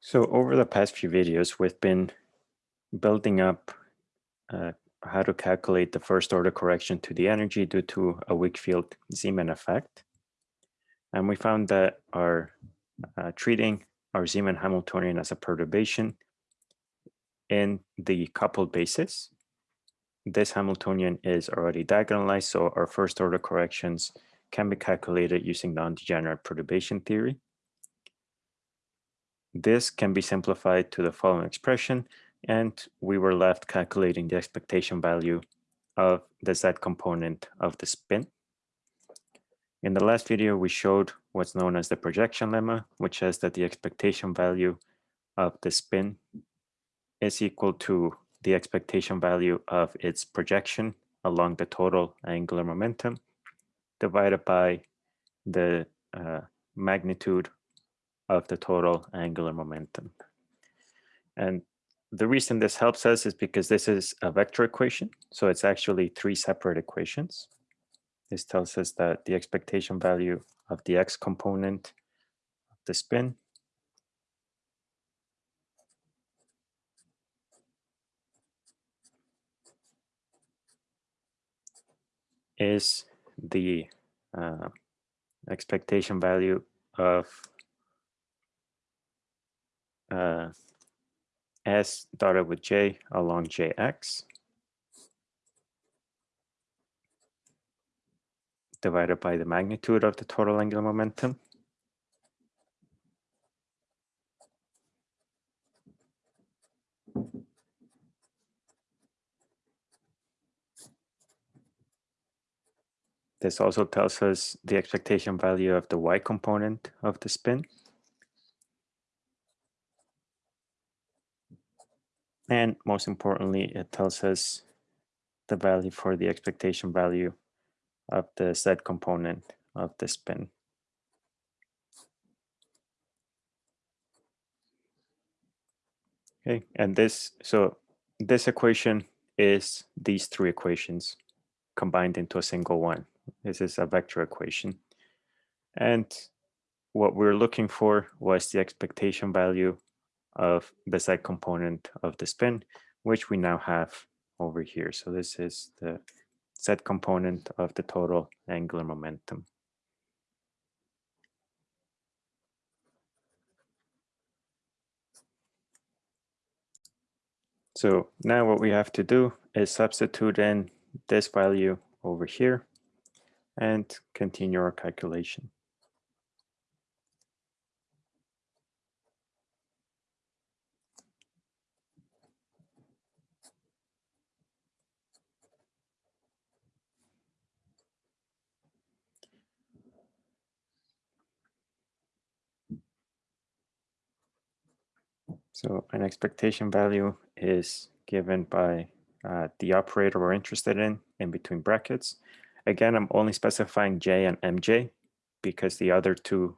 So over the past few videos, we've been building up uh, how to calculate the first order correction to the energy due to a weak field Zeeman effect. And we found that our uh, treating our Zeeman Hamiltonian as a perturbation in the coupled basis. This Hamiltonian is already diagonalized, so our first order corrections can be calculated using non-degenerate perturbation theory. This can be simplified to the following expression, and we were left calculating the expectation value of the z component of the spin. In the last video, we showed what's known as the projection lemma, which says that the expectation value of the spin is equal to the expectation value of its projection along the total angular momentum divided by the uh, magnitude of the total angular momentum. And the reason this helps us is because this is a vector equation. So it's actually three separate equations. This tells us that the expectation value of the x component of the spin is the uh, expectation value of uh, s dotted with j along jx divided by the magnitude of the total angular momentum. This also tells us the expectation value of the y component of the spin. And most importantly, it tells us the value for the expectation value of the z component of the spin. Okay, and this, so this equation is these three equations combined into a single one. This is a vector equation. And what we're looking for was the expectation value of the z component of the spin, which we now have over here. So this is the z component of the total angular momentum. So now what we have to do is substitute in this value over here and continue our calculation. So an expectation value is given by uh, the operator we're interested in, in between brackets. Again, I'm only specifying J and MJ because the other two,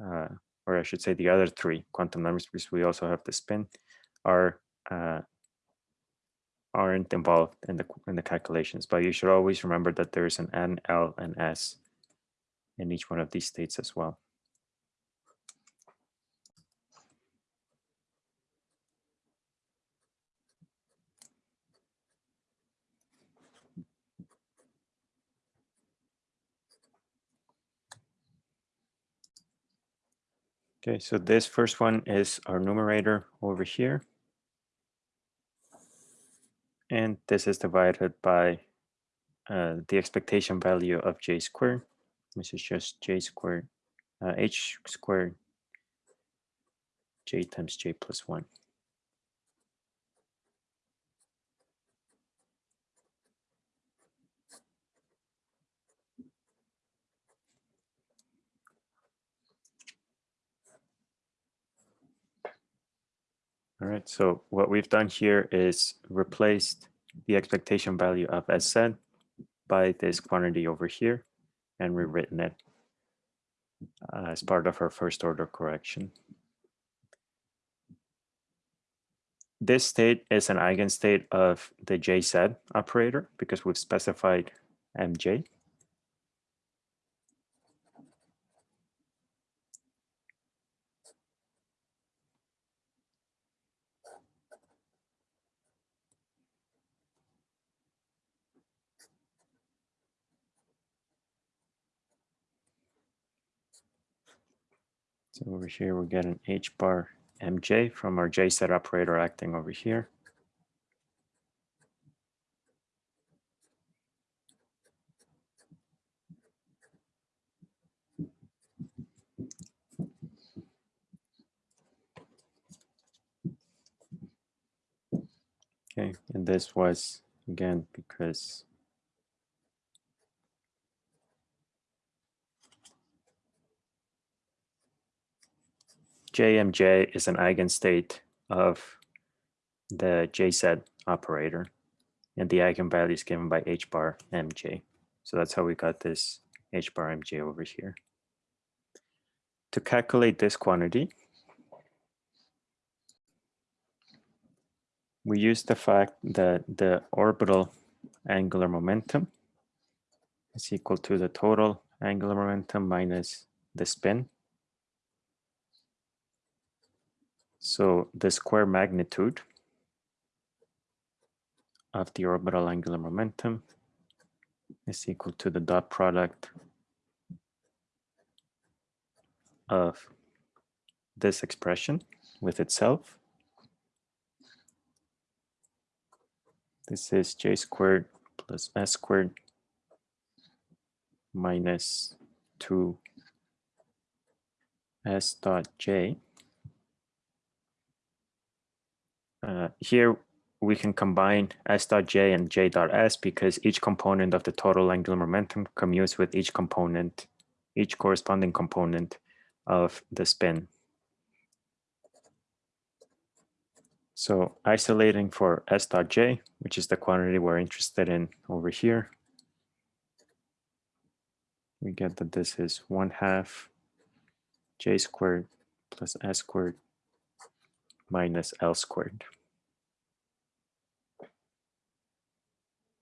uh, or I should say the other three quantum numbers, because we also have the spin, are uh, aren't involved in the in the calculations. But you should always remember that there is an N, L, and S in each one of these states as well. Okay, so this first one is our numerator over here. And this is divided by uh, the expectation value of j squared, which is just j squared, uh, h squared, j times j plus 1. All right, so what we've done here is replaced the expectation value of SZ by this quantity over here and rewritten it uh, as part of our first order correction. This state is an eigenstate of the JZ operator because we've specified MJ. So over here, we get an h bar mj from our j z operator acting over here. Okay, and this was again because JMJ is an eigenstate of the JZ operator, and the eigenvalue is given by h bar mj. So that's how we got this h bar mj over here. To calculate this quantity, we use the fact that the orbital angular momentum is equal to the total angular momentum minus the spin. So the square magnitude of the orbital angular momentum is equal to the dot product of this expression with itself This is j squared plus s squared minus 2 s dot j. Uh, here we can combine s dot j and j dot s because each component of the total angular momentum commutes with each component, each corresponding component of the spin. So isolating for s dot j, which is the quantity we're interested in over here, we get that this is 1 half j squared plus s squared minus l squared.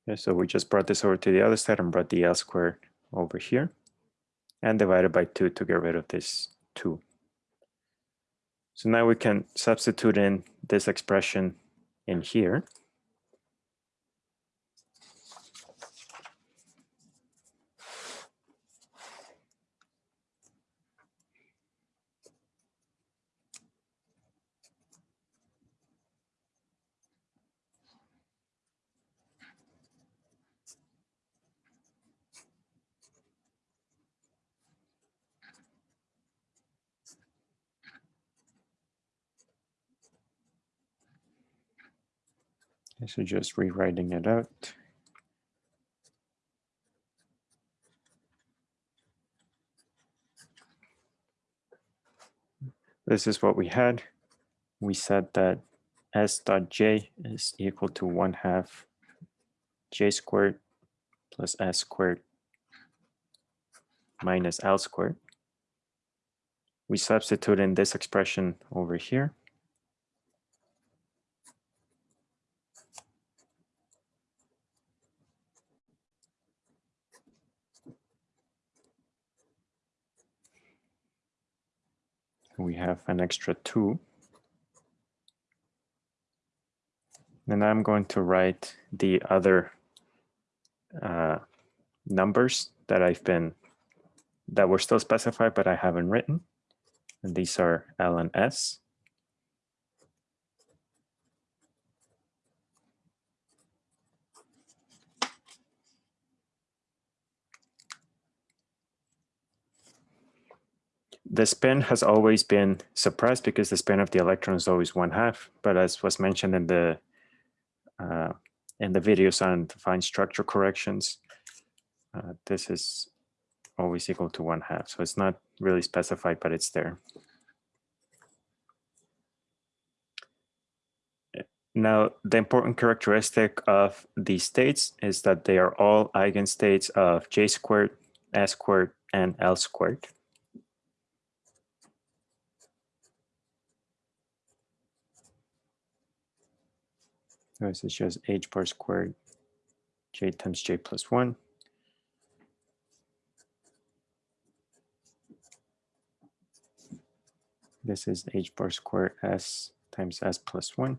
Okay, so we just brought this over to the other side and brought the l squared over here and divided by 2 to get rid of this 2. So now we can substitute in this expression in here. So just rewriting it out. This is what we had. We said that s dot j is equal to 1 half j squared plus s squared minus l squared. We substitute in this expression over here. We have an extra two. And I'm going to write the other uh, numbers that I've been, that were still specified, but I haven't written. And these are L and S. the spin has always been suppressed because the spin of the electron is always one half. But as was mentioned in the uh, in the videos on fine structure corrections, uh, this is always equal to one half. So it's not really specified, but it's there. Now, the important characteristic of these states is that they are all eigenstates of j squared, s squared, and l squared. So it shows h bar squared j times j plus 1. This is h bar squared s times s plus 1.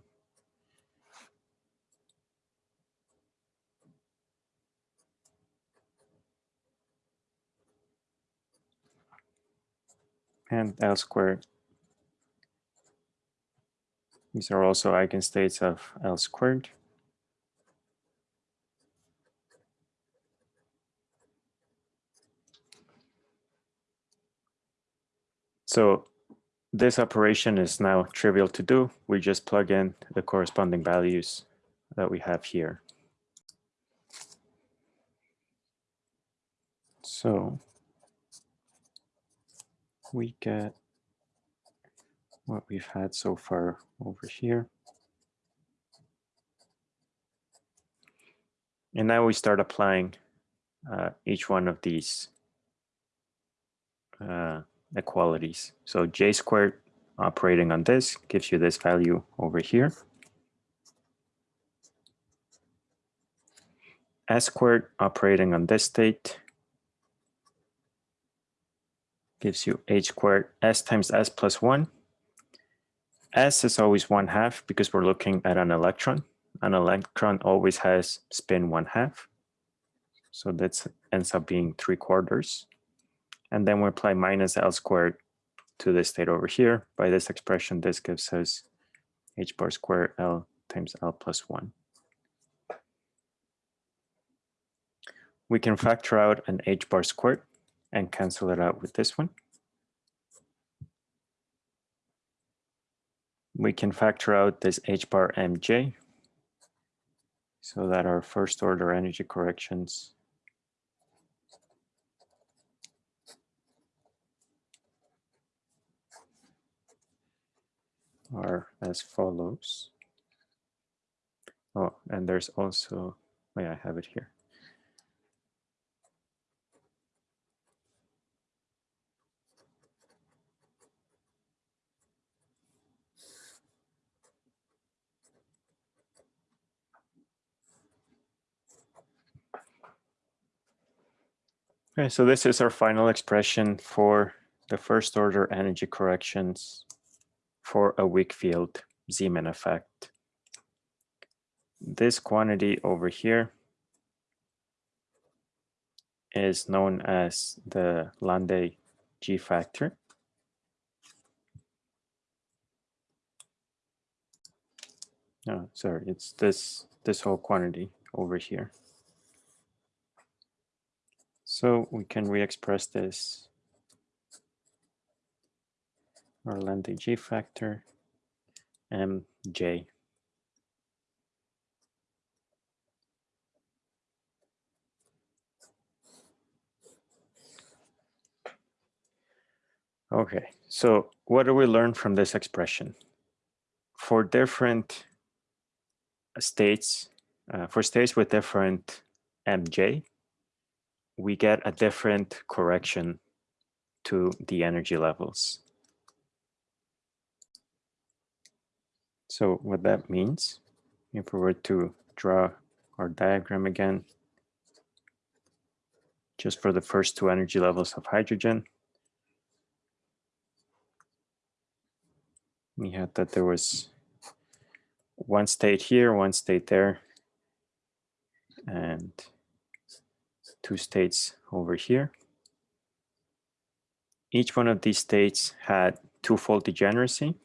and L squared. These are also eigenstates of L squared. So this operation is now trivial to do. We just plug in the corresponding values that we have here. So we get what we've had so far over here. And now we start applying uh, each one of these uh, equalities. So j squared operating on this gives you this value over here. S squared operating on this state gives you h squared s times s plus 1. S is always 1 half because we're looking at an electron. An electron always has spin 1 half. So that ends up being 3 quarters. And then we apply minus L squared to this state over here. By this expression, this gives us h bar squared L times L plus 1. We can factor out an h bar squared and cancel it out with this one. We can factor out this h bar mj so that our first order energy corrections are as follows. Oh, and there's also, yeah, I have it here. Okay, so this is our final expression for the first order energy corrections for a weak field Zeeman effect. This quantity over here is known as the Landé G factor. No, sorry, it's this this whole quantity over here. So we can re-express this or Landé G factor mj. Okay, so what do we learn from this expression? For different states, uh, for states with different mj, we get a different correction to the energy levels. So what that means, if we were to draw our diagram again, just for the first two energy levels of hydrogen, we had that there was one state here, one state there, and two states over here. Each one of these states had twofold degeneracy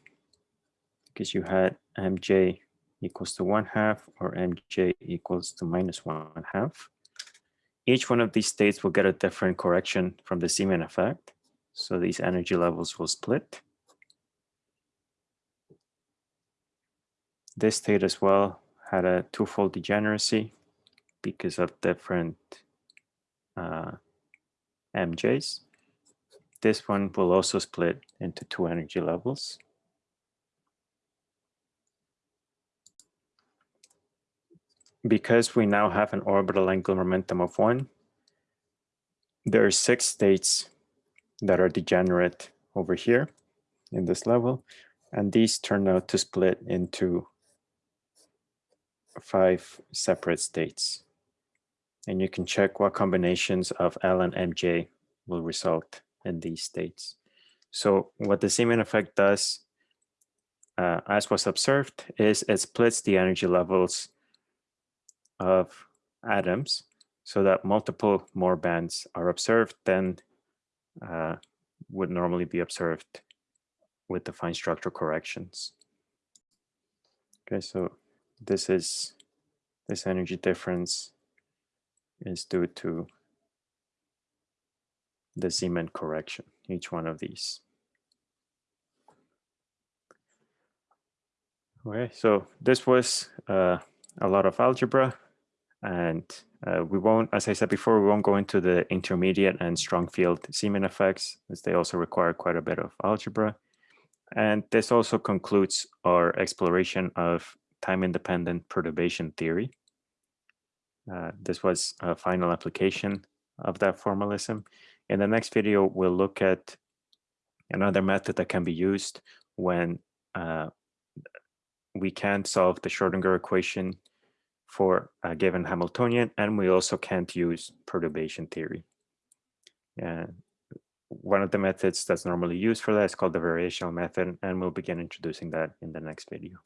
because you had mj equals to one half or mj equals to minus one half. Each one of these states will get a different correction from the Zeeman effect. So these energy levels will split. This state as well had a twofold degeneracy because of different uh, MJs. This one will also split into two energy levels. because we now have an orbital angular momentum of one, there are six states that are degenerate over here in this level, and these turn out to split into five separate states. And you can check what combinations of L and MJ will result in these states. So what the Zeeman effect does, uh, as was observed, is it splits the energy levels of atoms so that multiple more bands are observed than uh, would normally be observed with the fine structure corrections. Okay, so this is this energy difference is due to the Zeeman correction, each one of these. Okay, so this was uh, a lot of algebra and uh, we won't, as I said before, we won't go into the intermediate and strong field Zeeman effects as they also require quite a bit of algebra. And this also concludes our exploration of time-independent perturbation theory. Uh, this was a final application of that formalism. In the next video, we'll look at another method that can be used when uh, we can't solve the Schrodinger equation for a given Hamiltonian, and we also can't use perturbation theory. And one of the methods that's normally used for that is called the variational method, and we'll begin introducing that in the next video.